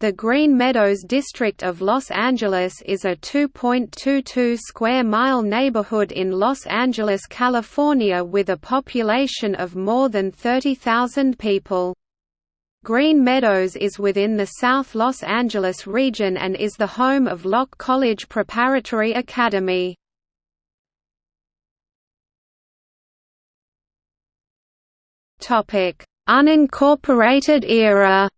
The Green Meadows district of Los Angeles is a 2.22 square mile neighborhood in Los Angeles, California with a population of more than 30,000 people. Green Meadows is within the South Los Angeles region and is the home of Locke College Preparatory Academy. Unincorporated era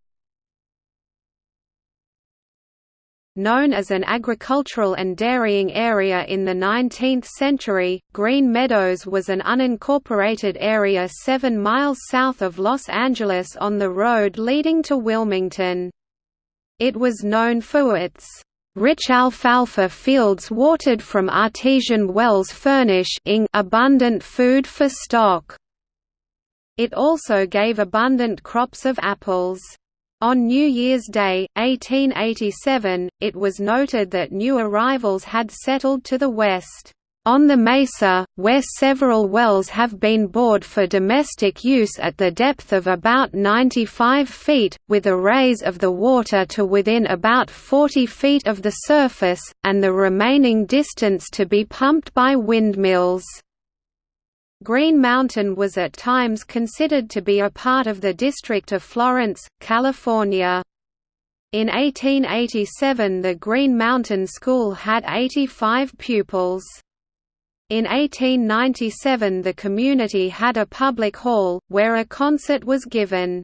Known as an agricultural and dairying area in the 19th century, Green Meadows was an unincorporated area seven miles south of Los Angeles on the road leading to Wilmington. It was known for its rich alfalfa fields watered from artesian wells furnishing abundant food for stock. It also gave abundant crops of apples. On New Year's Day, 1887, it was noted that new arrivals had settled to the west. On the mesa, where several wells have been bored for domestic use at the depth of about 95 feet, with a raise of the water to within about 40 feet of the surface, and the remaining distance to be pumped by windmills. Green Mountain was at times considered to be a part of the District of Florence, California. In 1887 the Green Mountain School had 85 pupils. In 1897 the community had a public hall, where a concert was given.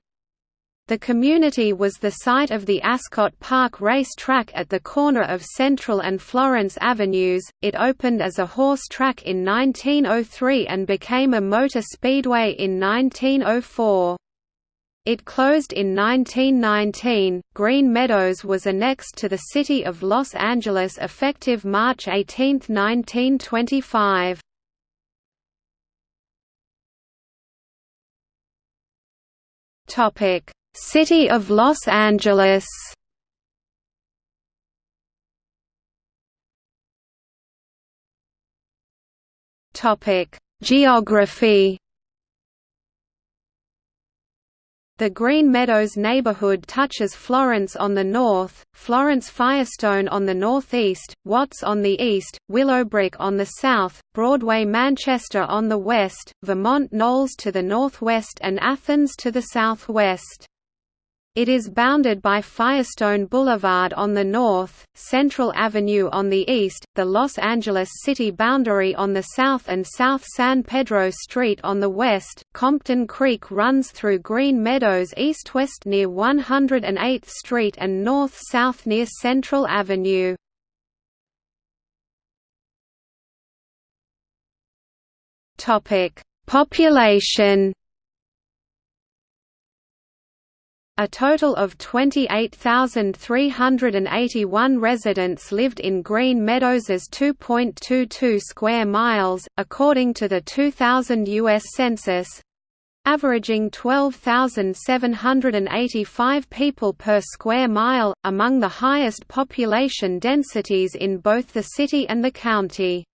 The community was the site of the Ascot Park race track at the corner of Central and Florence Avenues. It opened as a horse track in 1903 and became a motor speedway in 1904. It closed in 1919. Green Meadows was annexed to the city of Los Angeles effective March 18, 1925. Topic: City of Los Angeles Topic: Geography. The Green Meadows neighborhood touches Florence on the north, Florence Firestone on the northeast, Watts on the east, Willowbrook on the south, Broadway Manchester on the west, Vermont Knolls to the northwest and Athens to the southwest. It is bounded by Firestone Boulevard on the north, Central Avenue on the east, the Los Angeles city boundary on the south and South San Pedro Street on the west. Compton Creek runs through Green Meadows east-west near 108th Street and north-south near Central Avenue. Topic: Population A total of 28,381 residents lived in Green Meadows's 2.22 square miles, according to the 2000 U.S. Census averaging 12,785 people per square mile, among the highest population densities in both the city and the county.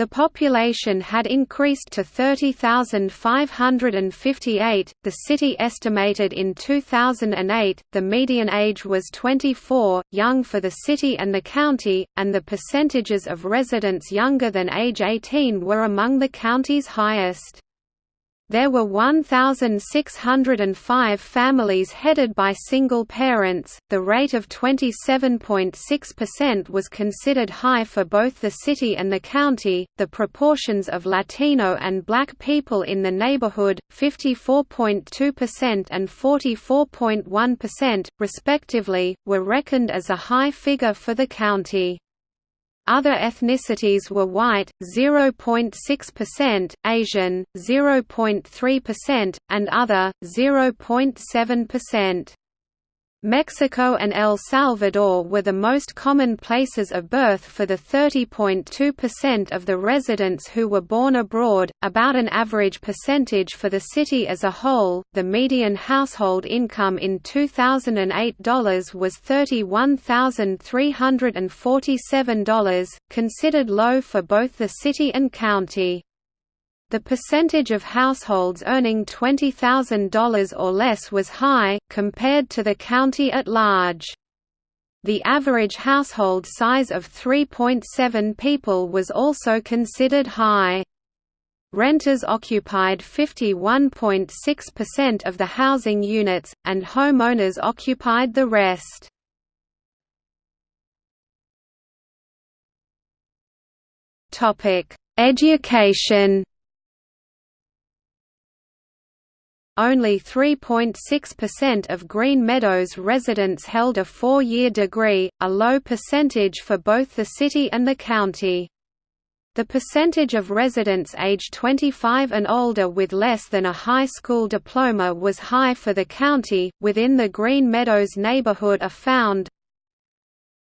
The population had increased to 30,558. The city estimated in 2008 the median age was 24, young for the city and the county, and the percentages of residents younger than age 18 were among the county's highest. There were 1,605 families headed by single parents. The rate of 27.6% was considered high for both the city and the county. The proportions of Latino and black people in the neighborhood, 54.2% and 44.1%, respectively, were reckoned as a high figure for the county. Other ethnicities were white, 0.6%, Asian, 0.3%, and other, 0.7%. Mexico and El Salvador were the most common places of birth for the 30.2% of the residents who were born abroad, about an average percentage for the city as a whole. The median household income in 2008 dollars was $31,347, considered low for both the city and county. The percentage of households earning $20,000 or less was high, compared to the county at large. The average household size of 3.7 people was also considered high. Renters occupied 51.6% of the housing units, and homeowners occupied the rest. Education Only 3.6% of Green Meadows residents held a four-year degree, a low percentage for both the city and the county. The percentage of residents aged 25 and older with less than a high school diploma was high for the county. Within the Green Meadows neighborhood are found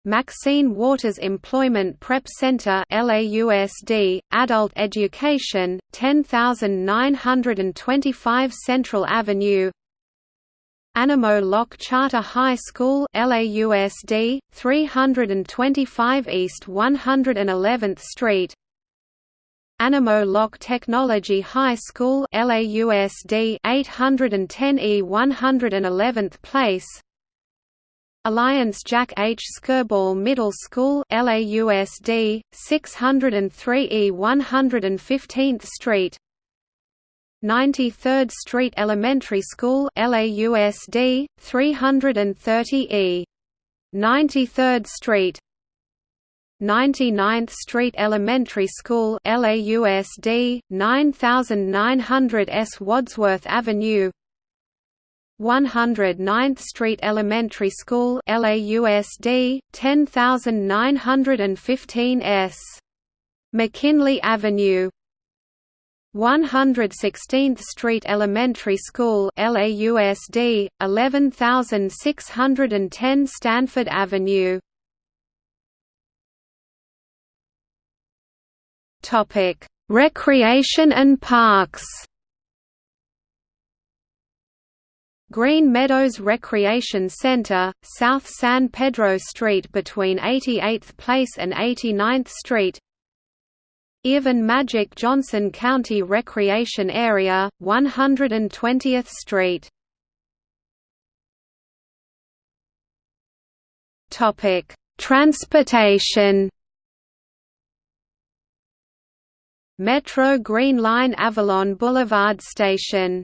Maxine Waters Employment Prep Center LAUSD, Adult Education, 10925 Central Avenue. Animo Locke Charter High School LAUSD, 325 East 111th Street. Animo Locke Technology High School LAUSD 810 E 111th Place Alliance Jack H. Skirball Middle School LAUSD 603 E 115th Street. 93rd Street Elementary School LAUSD 330 E. 93rd Street. 99th Street Elementary School LAUSD 9900 S Wadsworth Avenue 109th Street Elementary School LAUSD 10915 S McKinley Avenue. 116th Street Elementary School LAUSD 11610 Stanford Avenue. Topic: Recreation and parks. Green Meadows Recreation Center, South San Pedro Street between 88th Place and 89th Street. Earvin Magic Johnson County Recreation Area, 120th Street. Transportation. Metro Green Line Avalon Boulevard Station